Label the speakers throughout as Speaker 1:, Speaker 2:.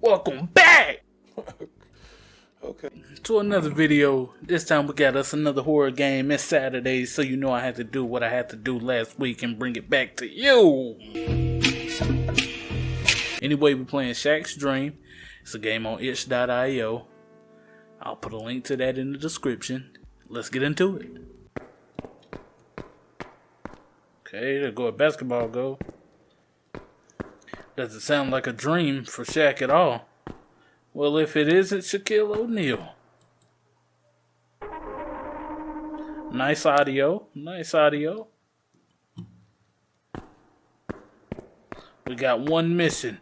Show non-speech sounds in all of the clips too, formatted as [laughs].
Speaker 1: Welcome back [laughs]
Speaker 2: Okay.
Speaker 1: to another video. This time we got us another horror game. It's Saturday, so you know I had to do what I had to do last week and bring it back to you. Anyway, we're playing Shaq's Dream. It's a game on itch.io. I'll put a link to that in the description. Let's get into it. Okay, there go a basketball goal. Doesn't sound like a dream for Shaq at all. Well, if it isn't Shaquille O'Neal. Nice audio. Nice audio. We got one missing.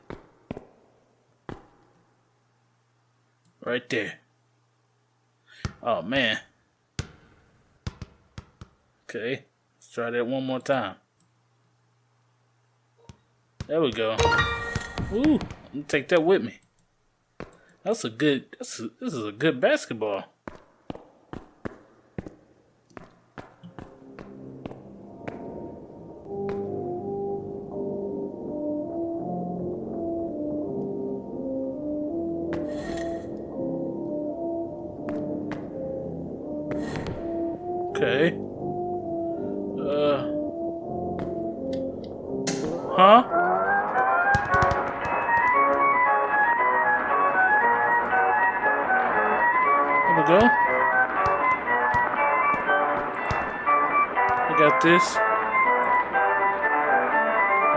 Speaker 1: Right there. Oh, man. Okay. Let's try that one more time. There we go. Ooh, I'm take that with me. That's a good. That's a, this is a good basketball. This.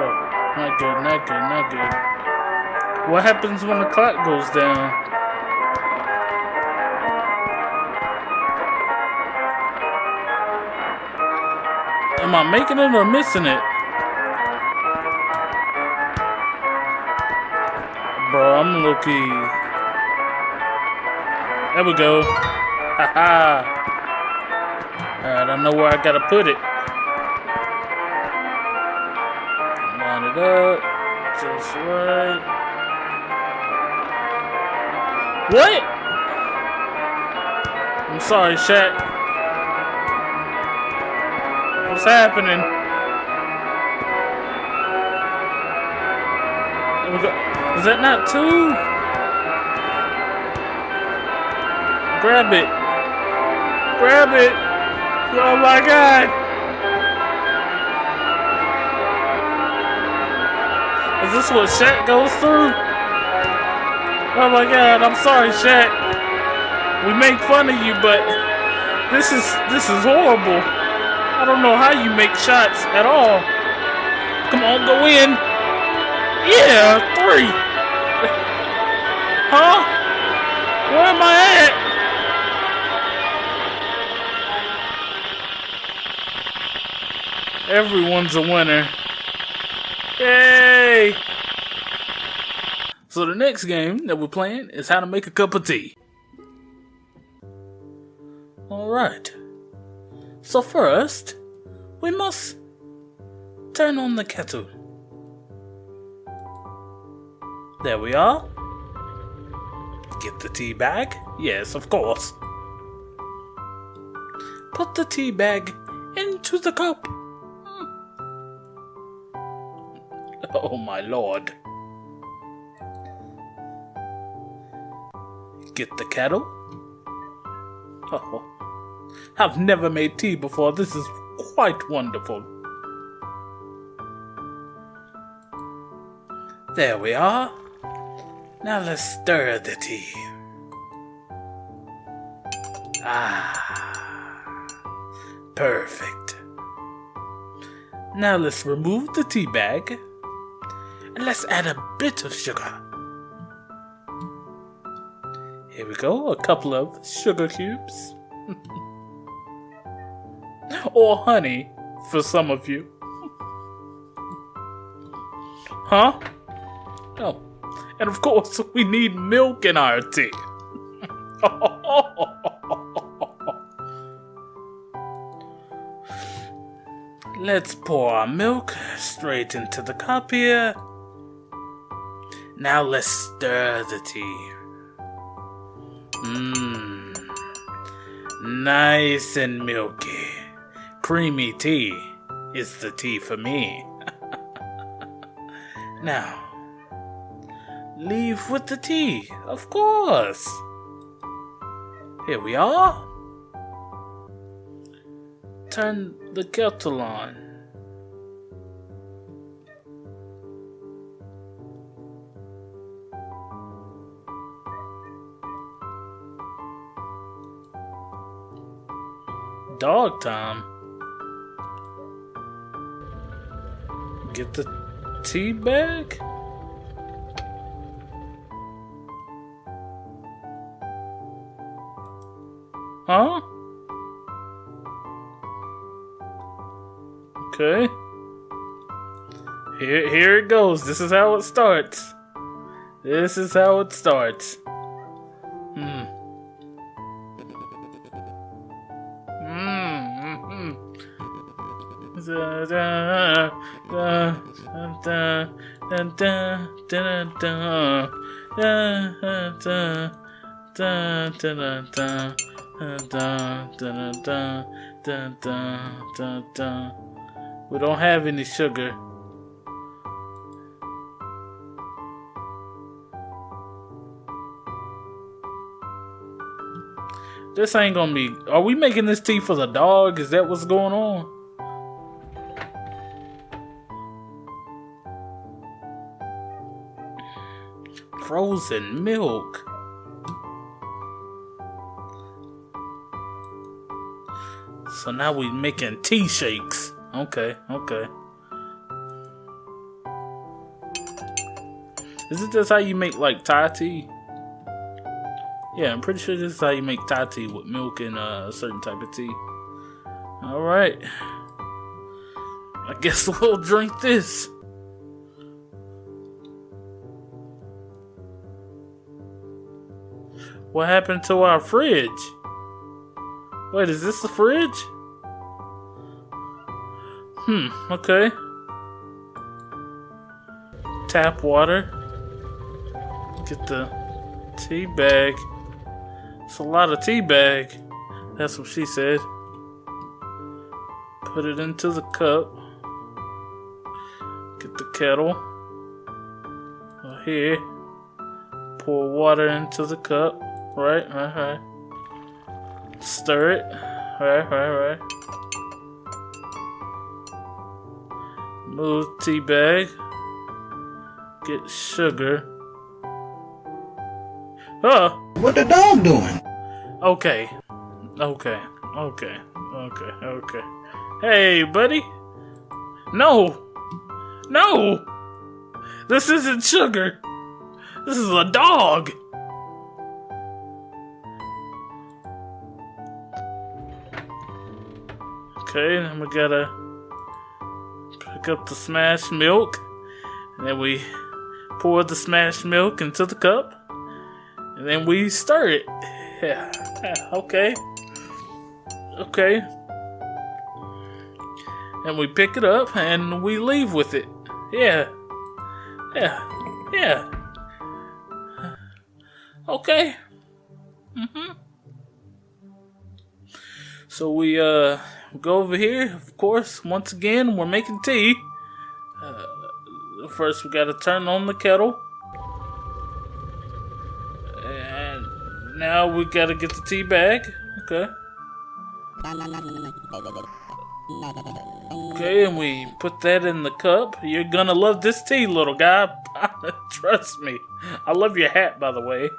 Speaker 1: Oh, not good, not good, not good. What happens when the clock goes down? Am I making it or missing it? Bro, I'm looking. There we go. Haha. Alright, I know where I gotta put it. It up. Just right. What? I'm sorry, Shaq. What's happening? Is that not two? Grab it. Grab it. Oh my god. This what Shaq goes through? Oh my god, I'm sorry, Shaq. We make fun of you, but this is this is horrible. I don't know how you make shots at all. Come on, go in. Yeah, three. [laughs] Huh? Where am I at? Everyone's a winner. Yay! So the next game that we're playing is how to make a cup of tea. Alright. So first, we must turn on the kettle. There we are. Get the tea bag. Yes, of course. Put the tea bag into the cup. Hmm. Oh my lord. Get the kettle. Oh, I've never made tea before. This is quite wonderful. There we are. Now let's stir the tea. Ah, perfect. Now let's remove the tea bag and let's add a bit of sugar. Here we go, a couple of sugar cubes. [laughs] or honey for some of you. [laughs] huh? Oh, and of course, we need milk in our tea. [laughs] Let's pour our milk straight into the cup here. Now let's stir the tea. Mmm. Nice and milky. Creamy tea is the tea for me. [laughs] now, leave with the tea. Of course. Here we are. Turn the kettle on. Dog time. Get the tea bag? Huh? Okay. Here, here it goes. This is how it starts. This is how it starts. We don't have any sugar. This ain't gonna be. Are we making this tea for the dog? Is that what's going on? Frozen milk. So now we're making tea shakes. Okay, okay. Is it just how you make like Thai tea? Yeah, I'm pretty sure this is how you make Thai tea with milk and uh, a certain type of tea. Alright. I guess [laughs] we'll drink this. What happened to our fridge? Wait, is this the fridge? Hmm, okay. Tap water. Get the tea bag. It's a lot of tea bag. That's what she said. Put it into the cup. Get the kettle. Here. Pour water into the cup. Right, right, right. Stir it. Right, right, right. Move tea bag. Get sugar. Huh?
Speaker 3: What the dog doing?
Speaker 1: Okay. Okay. Okay. Okay. Okay. Hey, buddy. No. No. This isn't sugar. This is a dog. Okay, then we gotta pick up the smashed milk. And then we pour the smashed milk into the cup. And then we stir it. Yeah, [laughs] okay. Okay. And we pick it up and we leave with it. Yeah. Yeah. Yeah. Okay. Mm-hmm. So we uh go over here. Of course, once again, we're making tea. Uh, first, we gotta turn on the kettle. And now we gotta get the tea bag. Okay. Okay, and we put that in the cup. You're gonna love this tea, little guy. [laughs] Trust me. I love your hat, by the way.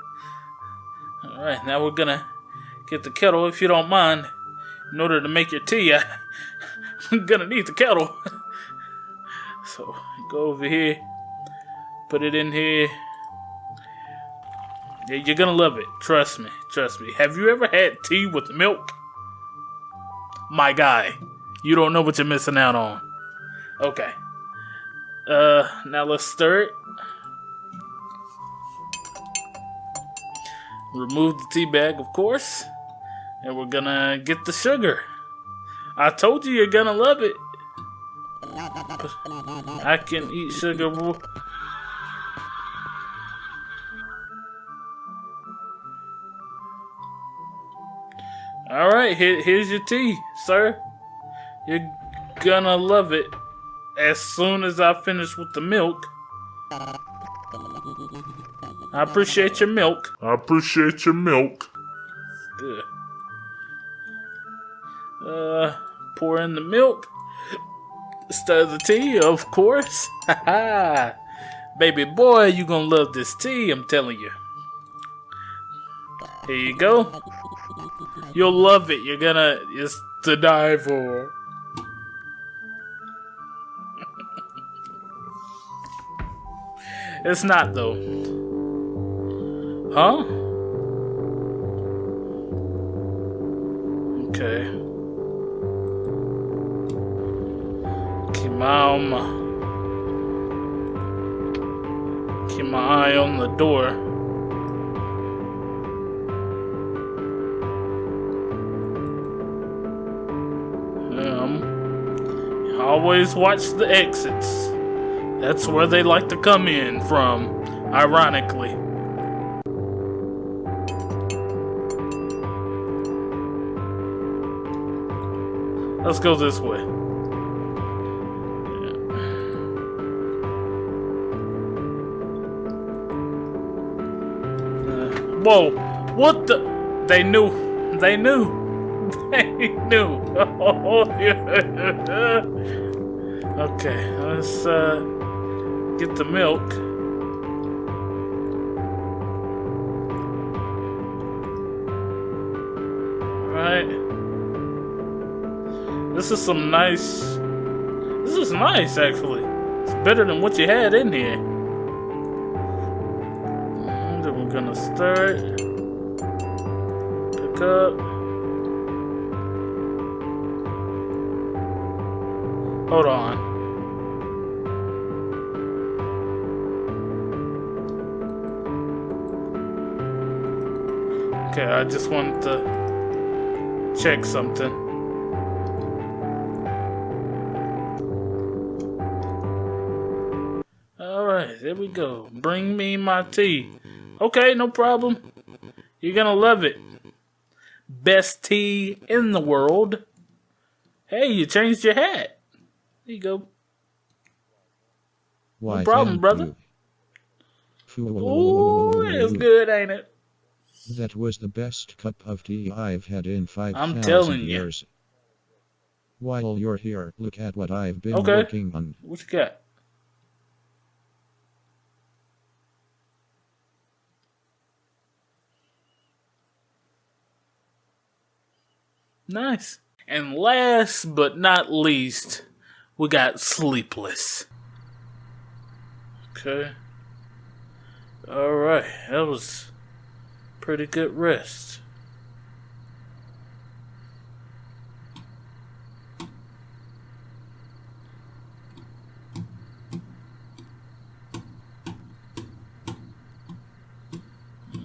Speaker 1: Alright, now we're gonna get the kettle, if you don't mind. In order to make your tea, I, I'm [laughs] gonna need the kettle. [laughs] so, go over here. Put it in here. Yeah, you're gonna love it. Trust me. Trust me. Have you ever had tea with milk? My guy. You don't know what you're missing out on. Okay. Uh, now let's stir it. Remove the tea bag, of course. And we're gonna get the sugar. I told you you're gonna love it. I can eat sugar. Alright, here, here's your tea, sir. You're gonna love it as soon as I finish with the milk. I appreciate your milk.
Speaker 3: I appreciate your milk.
Speaker 1: Good. Uh, pour in the milk. Stir the tea, of course. [laughs] Ha ha! Baby boy, you gonna love this tea, I'm telling you. Here you go. You'll love it. You're gonna it's to die for. [laughs] it's not though. Huh? Okay. Keep my eye on the door. Um, always watch the exits. That's where they like to come in from, ironically. Let's go this way. Whoa! What the? They knew. They knew. [laughs] They knew. [laughs] okay, let's uh, get the milk. Right. This is some nice. This is nice, actually. It's better than what you had in here. Start. Pick up. Hold on. Okay, I just wanted to check something. Alright, there we go. Bring me my tea. Okay, no problem. You're gonna love it. Best tea in the world. Hey, you changed your hat. There you go.
Speaker 4: Why,
Speaker 1: problem, brother. Ooh, it's good, ain't it?
Speaker 4: That was the best cup of tea I've had in 5,000
Speaker 1: telling ya.
Speaker 4: years. While you're here, look at what I've been
Speaker 1: Okay.
Speaker 4: working on.
Speaker 1: What you got? Nice. And last but not least, we got Sleepless. Okay. Alright, that was pretty good rest.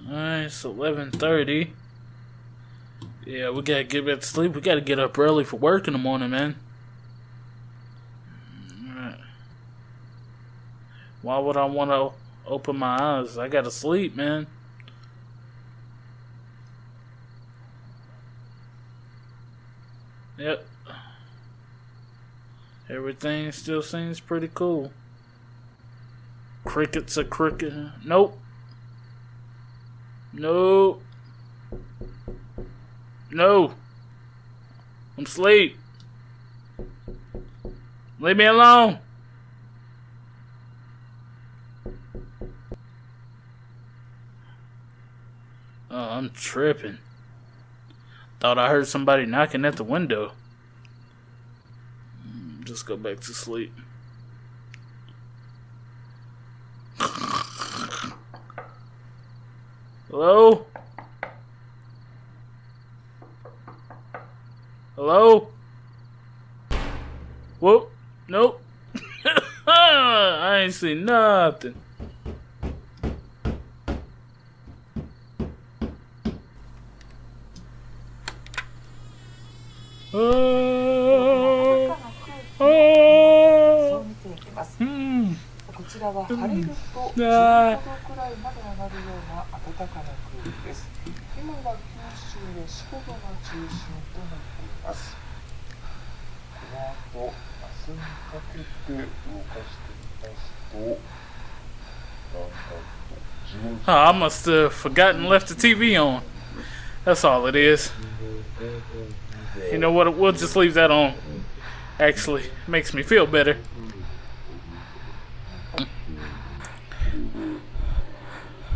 Speaker 1: Alright, it's eleven thirty. Yeah, we gotta get back to sleep. We gotta get up early for work in the morning, man. Why would I want to open my eyes? I gotta sleep, man. Yep. Everything still seems pretty cool. Crickets are cricket. Nope. No. No. I'm asleep. Leave me alone. Oh, I'm tripping. Thought I heard somebody knocking at the window. Mm, Just go back to sleep. [laughs] Hello? Hello? Seen nothing. Oh,
Speaker 5: そう
Speaker 1: oh,
Speaker 5: 見ていきます。
Speaker 1: hmm.
Speaker 5: こちらは晴れると
Speaker 1: あー
Speaker 5: 15度くらいまで上がるような暖かな空気です。今は九州や四国が中心となっています。この後、明日にかけて動かしてみます
Speaker 1: Oh, I must have forgotten left the TV on. That's all it is. You know what? We'll just leave that on. Actually, makes me feel better.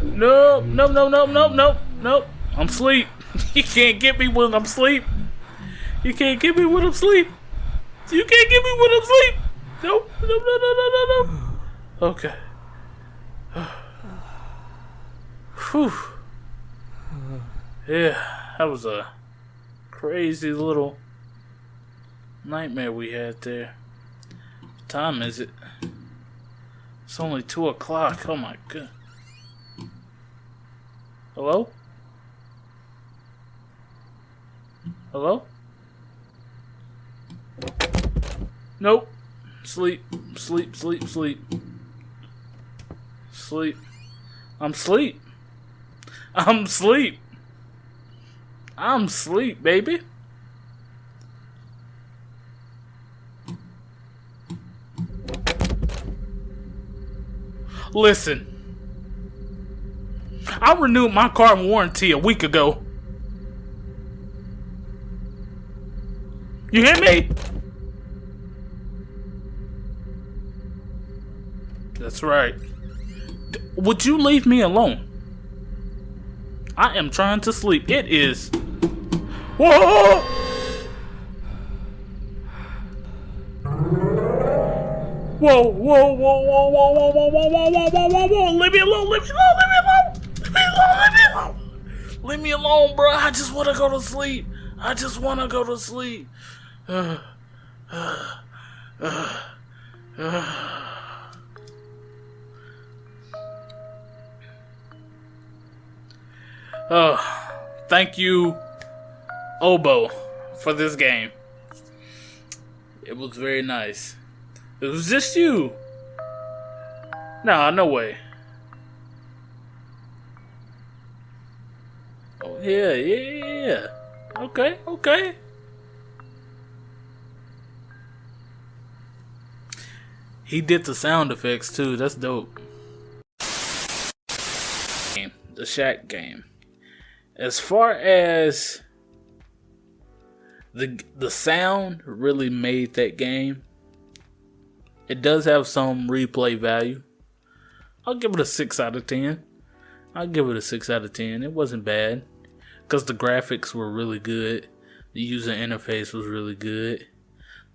Speaker 1: Nope, nope, nope, nope, nope, nope, nope. I'm asleep. [laughs] You can't get me when I'm asleep. You can't get me when I'm asleep. You can't get me when I'm asleep. Nope, no, no, no, no, no, no. Okay. Whew. Yeah, that was a crazy little nightmare we had there. What time is it? It's only 2 o'clock. Oh my god. Hello? Hello? Nope. Sleep, sleep, sleep, sleep. Sleep. I'm sleep. I'm sleep. I'm sleep, baby. Listen. I renewed my car warranty a week ago. You hear me? That's right. Would you leave me alone? I am trying to sleep. It is. Whoa! Whoa, whoa, whoa, whoa, whoa, whoa, whoa, whoa, whoa, whoa, whoa, whoa, whoa, leave me alone, leave me alone, leave me alone, leave me alone, leave me alone. Leave me alone, bro. I just want to go to sleep. I just want to go to sleep. Uh, uh, uh, uh. Oh, thank you, Obo, for this game. It was very nice. It was just you. Nah, no way. Oh yeah, yeah, yeah, yeah. Okay, okay. He did the sound effects too. That's dope. The Shaq game. As far as the the sound really made that game. It does have some replay value. I'll give it a 6 out of 10. I'll give it a 6 out of 10. It wasn't bad because the graphics were really good. The user interface was really good.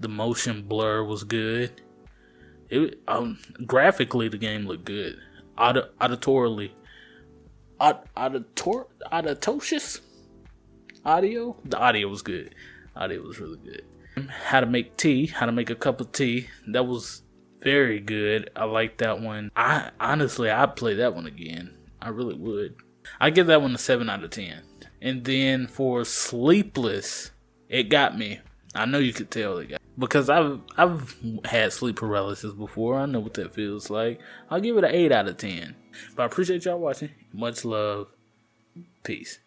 Speaker 1: The motion blur was good. It um, graphically the game looked good. Aud- auditorily, aud- auditor audio. The audio was good. Audio was really good. How to make tea. How to make a cup of tea. That was very good. I like that one. I honestly, I'd play that one again. I really would. I give that one a seven out of ten. And then for Sleepless, it got me. I know you could tell it got because I've I've had sleep paralysis before. I know what that feels like. I'll give it an eight out of ten. But I appreciate y'all watching. Much love. Peace.